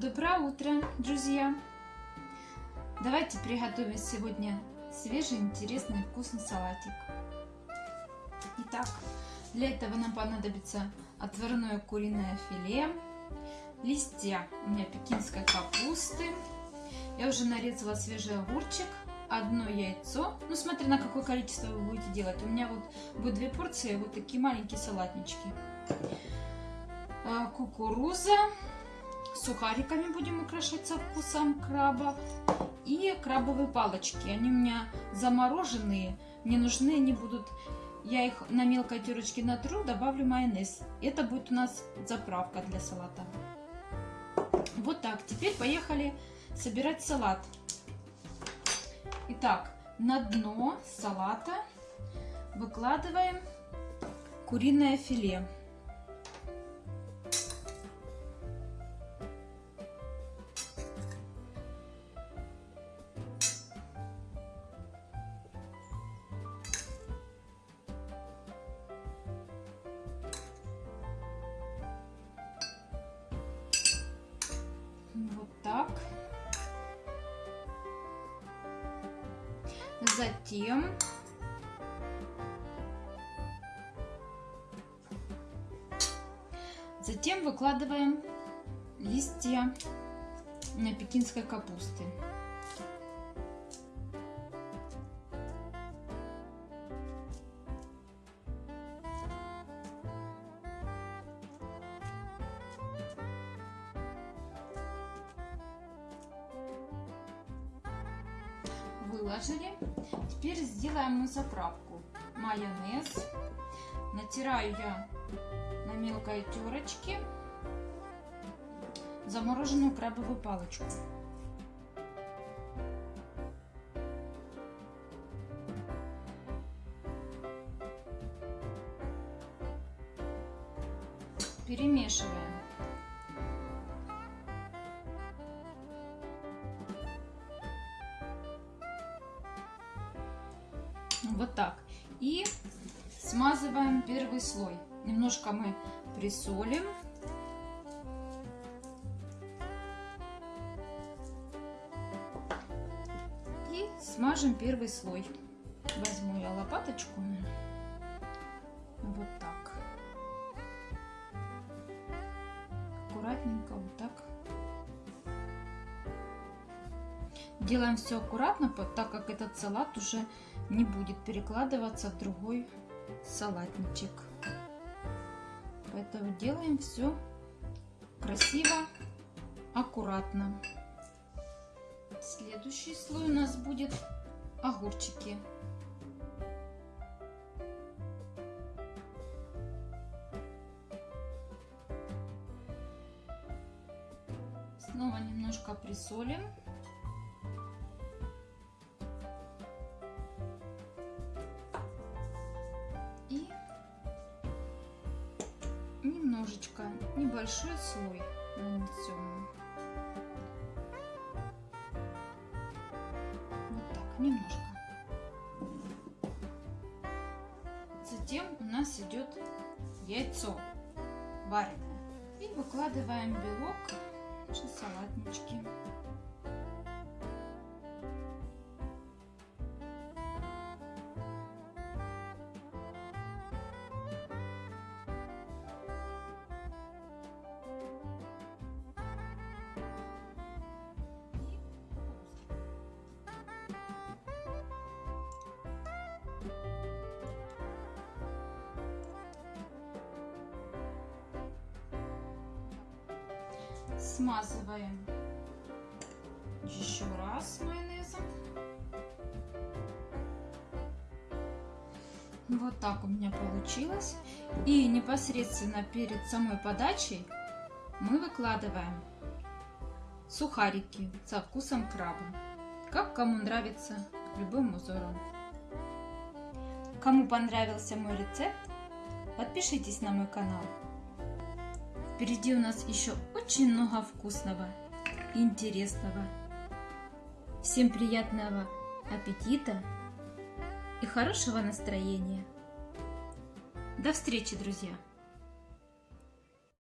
Доброе утро, друзья! Давайте приготовим сегодня свежий, интересный, вкусный салатик. Итак, для этого нам понадобится отварное куриное филе, листья у меня пекинской капусты, я уже нарезала свежий огурчик, одно яйцо, ну смотря на какое количество вы будете делать, у меня вот будет две порции, вот такие маленькие салатнички, а, кукуруза, сухариками будем украшать со вкусом краба. И крабовые палочки. Они у меня замороженные. Мне нужны они будут... Я их на мелкой терочке натру, добавлю майонез. Это будет у нас заправка для салата. Вот так. Теперь поехали собирать салат. Итак, на дно салата выкладываем куриное филе. Так. Затем Затем выкладываем листья на пекинской капусты. Выложили. Теперь сделаем мы заправку. Майонез. Натираю я на мелкой терочке замороженную крабовую палочку. Перемешиваем. Вот так. И смазываем первый слой. Немножко мы присолим. И смажем первый слой. Возьму я лопаточку. Делаем все аккуратно, так как этот салат уже не будет перекладываться в другой салатничек. Поэтому делаем все красиво, аккуратно. Следующий слой у нас будет огурчики. Снова немножко присолим. Немножечко, небольшой слой нанесем. Вот так, немножко. Затем у нас идет яйцо вареное. И выкладываем белок в салатнички. Смазываем еще раз майонезом. Вот так у меня получилось. И непосредственно перед самой подачей мы выкладываем сухарики со вкусом краба. Как кому нравится, любым узором. Кому понравился мой рецепт, подпишитесь на мой канал. Впереди у нас еще очень много вкусного интересного. Всем приятного аппетита и хорошего настроения. До встречи, друзья!